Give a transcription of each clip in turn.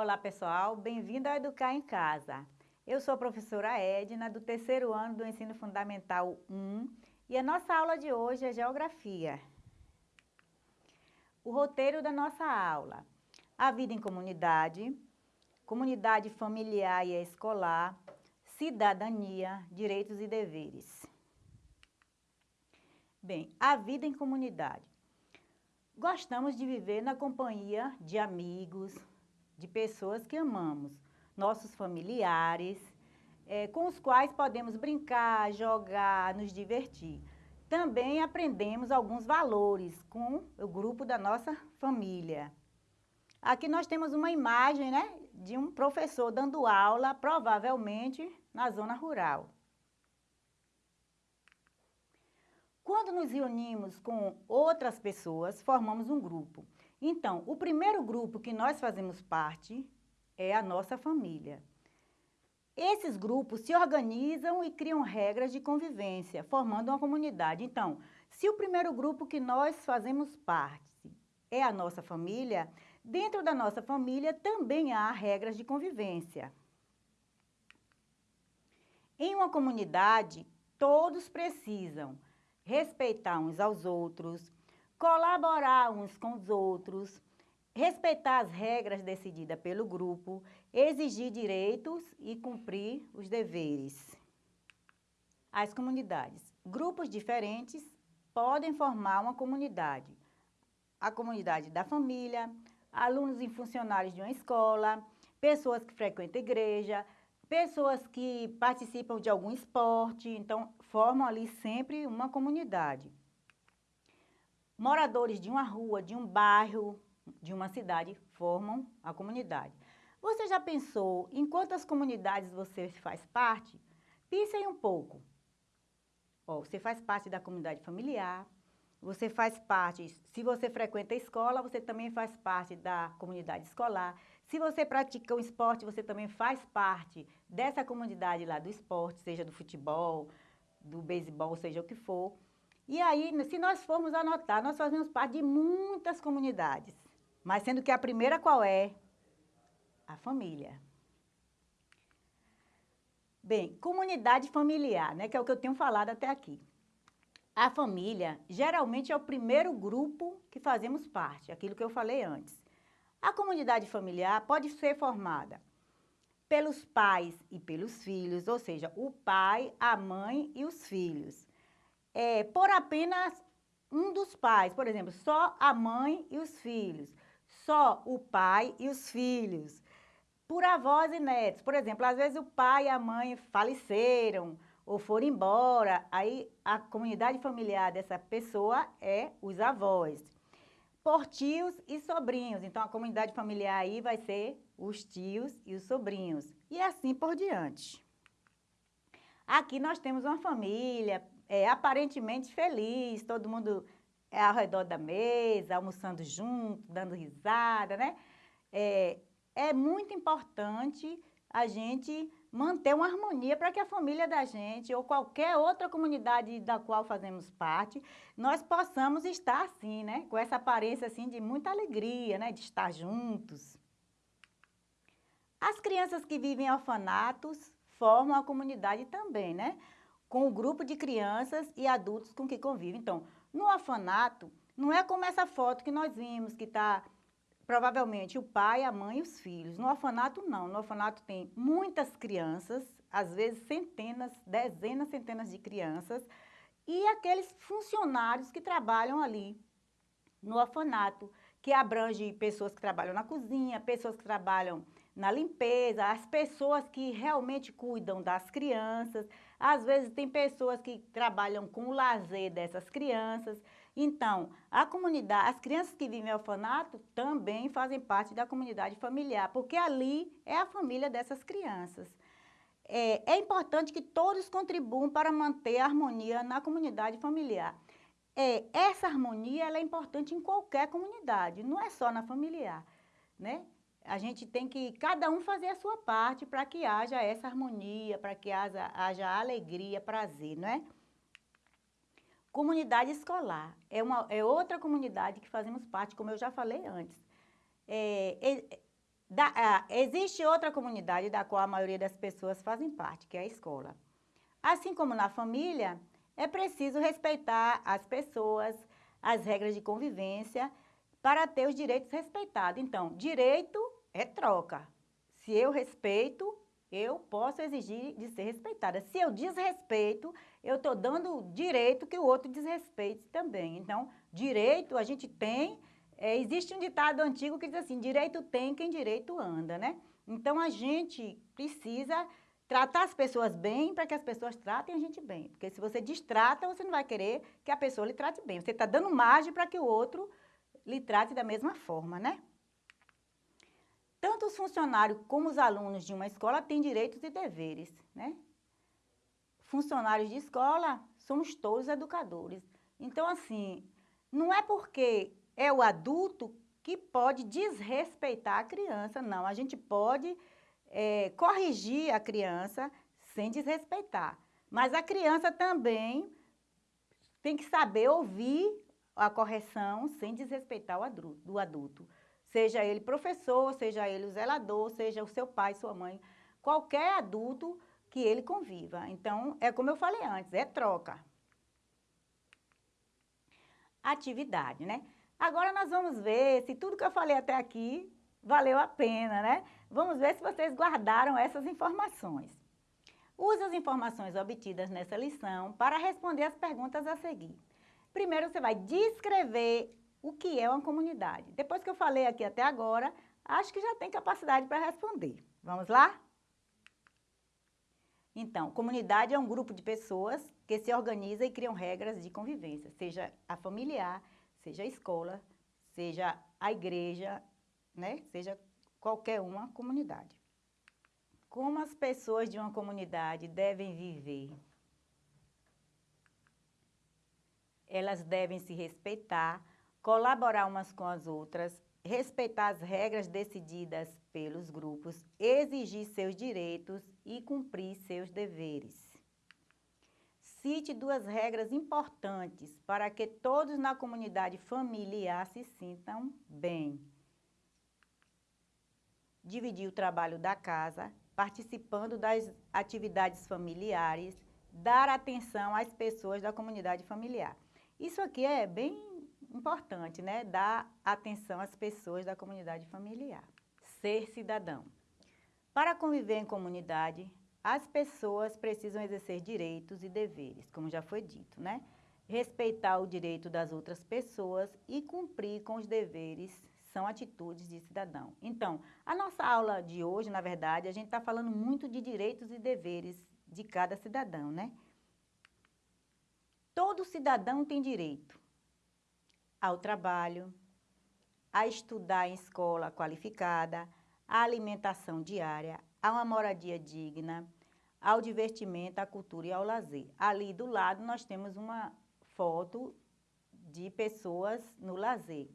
Olá pessoal, bem-vindo ao Educar em Casa. Eu sou a professora Edna, do terceiro ano do Ensino Fundamental 1 e a nossa aula de hoje é Geografia. O roteiro da nossa aula, a vida em comunidade, comunidade familiar e escolar, cidadania, direitos e deveres. Bem, a vida em comunidade. Gostamos de viver na companhia de amigos, de pessoas que amamos, nossos familiares, é, com os quais podemos brincar, jogar, nos divertir. Também aprendemos alguns valores com o grupo da nossa família. Aqui nós temos uma imagem né, de um professor dando aula, provavelmente na zona rural. Quando nos reunimos com outras pessoas, formamos um grupo. Então, o primeiro grupo que nós fazemos parte é a nossa família. Esses grupos se organizam e criam regras de convivência, formando uma comunidade. Então, se o primeiro grupo que nós fazemos parte é a nossa família, dentro da nossa família também há regras de convivência. Em uma comunidade, todos precisam respeitar uns aos outros, colaborar uns com os outros, respeitar as regras decididas pelo grupo, exigir direitos e cumprir os deveres. As comunidades. Grupos diferentes podem formar uma comunidade. A comunidade da família, alunos e funcionários de uma escola, pessoas que frequentam igreja, pessoas que participam de algum esporte, então formam ali sempre uma comunidade. Moradores de uma rua, de um bairro, de uma cidade formam a comunidade. Você já pensou em quantas comunidades você faz parte? Pense aí um pouco. Ó, você faz parte da comunidade familiar, você faz parte, se você frequenta a escola, você também faz parte da comunidade escolar. Se você pratica um esporte, você também faz parte dessa comunidade lá do esporte, seja do futebol, do beisebol, seja o que for. E aí, se nós formos anotar, nós fazemos parte de muitas comunidades. Mas sendo que a primeira qual é? A família. Bem, comunidade familiar, né, que é o que eu tenho falado até aqui. A família geralmente é o primeiro grupo que fazemos parte, aquilo que eu falei antes. A comunidade familiar pode ser formada pelos pais e pelos filhos, ou seja, o pai, a mãe e os filhos. É, por apenas um dos pais, por exemplo, só a mãe e os filhos, só o pai e os filhos. Por avós e netos, por exemplo, às vezes o pai e a mãe faleceram ou foram embora, aí a comunidade familiar dessa pessoa é os avós por tios e sobrinhos. Então, a comunidade familiar aí vai ser os tios e os sobrinhos. E assim por diante. Aqui nós temos uma família é, aparentemente feliz, todo mundo é ao redor da mesa, almoçando junto, dando risada, né? É, é muito importante a gente manter uma harmonia para que a família da gente ou qualquer outra comunidade da qual fazemos parte, nós possamos estar assim, né? Com essa aparência assim de muita alegria, né? De estar juntos. As crianças que vivem em orfanatos formam a comunidade também, né? Com o grupo de crianças e adultos com que convivem. Então, no orfanato, não é como essa foto que nós vimos, que está provavelmente o pai, a mãe e os filhos. No orfanato, não. No orfanato tem muitas crianças, às vezes centenas, dezenas, centenas de crianças, e aqueles funcionários que trabalham ali no orfanato, que abrange pessoas que trabalham na cozinha, pessoas que trabalham na limpeza, as pessoas que realmente cuidam das crianças. Às vezes tem pessoas que trabalham com o lazer dessas crianças. Então, a comunidade, as crianças que vivem em orfanato também fazem parte da comunidade familiar, porque ali é a família dessas crianças. É, é importante que todos contribuam para manter a harmonia na comunidade familiar. É, essa harmonia é importante em qualquer comunidade, não é só na familiar, né? A gente tem que, cada um fazer a sua parte para que haja essa harmonia, para que haja, haja alegria, prazer, não é? Comunidade escolar é, uma, é outra comunidade que fazemos parte, como eu já falei antes. É, é, Da, existe outra comunidade da qual a maioria das pessoas fazem parte, que é a escola. Assim como na família, é preciso respeitar as pessoas, as regras de convivência, para ter os direitos respeitados. Então, direito é troca. Se eu respeito, eu posso exigir de ser respeitada. Se eu desrespeito, eu estou dando direito que o outro desrespeite também. Então, direito a gente tem, é, existe um ditado antigo que diz assim, direito tem quem direito anda, né? Então, a gente precisa tratar as pessoas bem para que as pessoas tratem a gente bem. Porque se você destrata, você não vai querer que a pessoa lhe trate bem. Você está dando margem para que o outro lhe trate da mesma forma, né? Tanto os funcionários como os alunos de uma escola têm direitos e deveres, né? Funcionários de escola, somos todos educadores. Então, assim, não é porque é o adulto que pode desrespeitar a criança, não. A gente pode é, corrigir a criança sem desrespeitar. Mas a criança também tem que saber ouvir a correção sem desrespeitar o adulto. Seja ele professor, seja ele o zelador, seja o seu pai, sua mãe, qualquer adulto que ele conviva. Então, é como eu falei antes, é troca. Atividade, né? Agora nós vamos ver se tudo que eu falei até aqui valeu a pena, né? Vamos ver se vocês guardaram essas informações. Use as informações obtidas nessa lição para responder as perguntas a seguir. Primeiro, você vai descrever o que é uma comunidade. Depois que eu falei aqui até agora, acho que já tem capacidade para responder. Vamos lá? Então, comunidade é um grupo de pessoas que se organiza e criam regras de convivência, seja a familiar, seja a escola, seja a igreja, né? Seja qualquer uma comunidade. Como as pessoas de uma comunidade devem viver? Elas devem se respeitar, colaborar umas com as outras, respeitar as regras decididas pelos grupos, exigir seus direitos e cumprir seus deveres. Cite duas regras importantes para que todos na comunidade familiar se sintam bem. Dividir o trabalho da casa, participando das atividades familiares, dar atenção às pessoas da comunidade familiar. Isso aqui é bem importante, né? Dar atenção às pessoas da comunidade familiar. Ser cidadão. Para conviver em comunidade, as pessoas precisam exercer direitos e deveres, como já foi dito, né? Respeitar o direito das outras pessoas e cumprir com os deveres são atitudes de cidadão. Então, a nossa aula de hoje, na verdade, a gente está falando muito de direitos e deveres de cada cidadão, né? Todo cidadão tem direito ao trabalho, a estudar em escola qualificada, à alimentação diária, a uma moradia digna, ao divertimento, à cultura e ao lazer. Ali do lado nós temos uma foto de pessoas no lazer.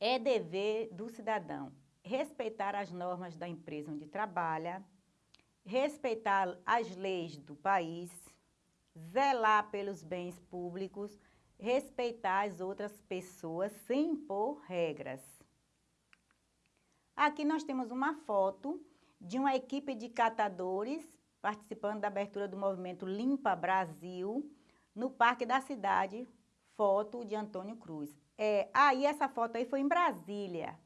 É dever do cidadão respeitar as normas da empresa onde trabalha, respeitar as leis do país, zelar pelos bens públicos, respeitar as outras pessoas sem impor regras. Aqui nós temos uma foto de uma equipe de catadores participando da abertura do movimento Limpa Brasil no Parque da Cidade, foto de Antônio Cruz. É, aí essa foto aí foi em Brasília,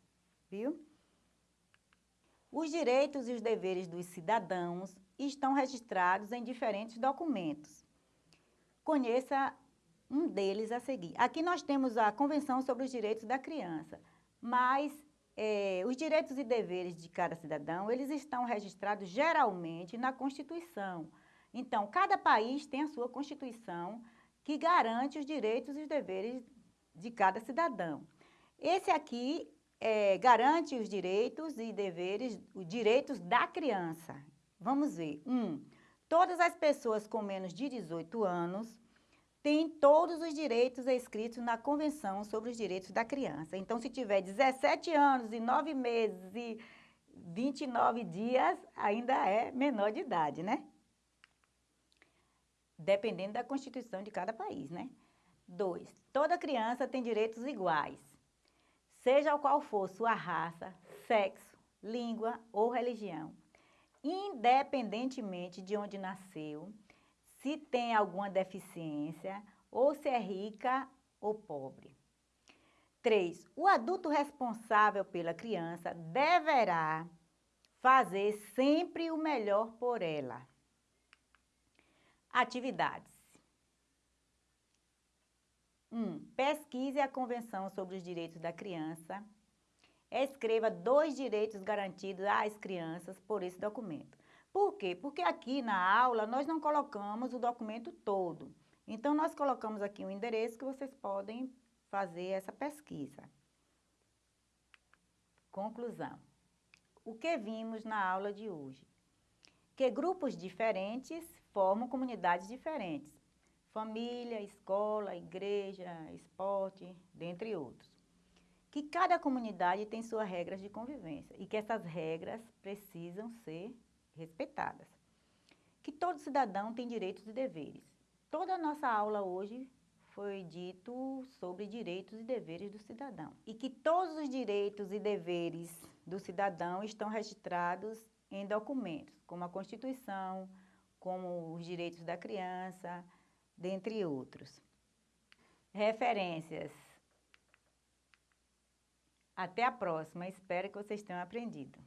viu? Os direitos e os deveres dos cidadãos estão registrados em diferentes documentos. Conheça um deles a seguir. Aqui nós temos a Convenção sobre os Direitos da Criança, mas é, os direitos e deveres de cada cidadão, eles estão registrados geralmente na Constituição. Então, cada país tem a sua Constituição que garante os direitos e os deveres de cada cidadão. Esse aqui é, garante os direitos e deveres, os direitos da criança. Vamos ver. Um, todas as pessoas com menos de 18 anos têm todos os direitos escritos na Convenção sobre os Direitos da Criança. Então, se tiver 17 anos e 9 meses e 29 dias, ainda é menor de idade, né? Dependendo da Constituição de cada país, né? Dois, toda criança tem direitos iguais. seja qual for sua raça, sexo, língua ou religião, independentemente de onde nasceu, se tem alguma deficiência ou se é rica ou pobre. 3. O adulto responsável pela criança deverá fazer sempre o melhor por ela. Atividades. 1. Um, pesquise a Convenção sobre os Direitos da Criança. Escreva dois direitos garantidos às crianças por esse documento. Por quê? Porque aqui na aula nós não colocamos o documento todo. Então, nós colocamos aqui um endereço que vocês podem fazer essa pesquisa. Conclusão. O que vimos na aula de hoje? Que grupos diferentes formam comunidades diferentes. Família, escola, igreja, esporte, dentre outros. Que cada comunidade tem suas regras de convivência e que essas regras precisam ser respeitadas. Que todo cidadão tem direitos e deveres. Toda a nossa aula hoje foi dito sobre direitos e deveres do cidadão. E que todos os direitos e deveres do cidadão estão registrados em documentos, como a Constituição, como os direitos da criança, dentre outros. Referências. Até a próxima, espero que vocês tenham aprendido.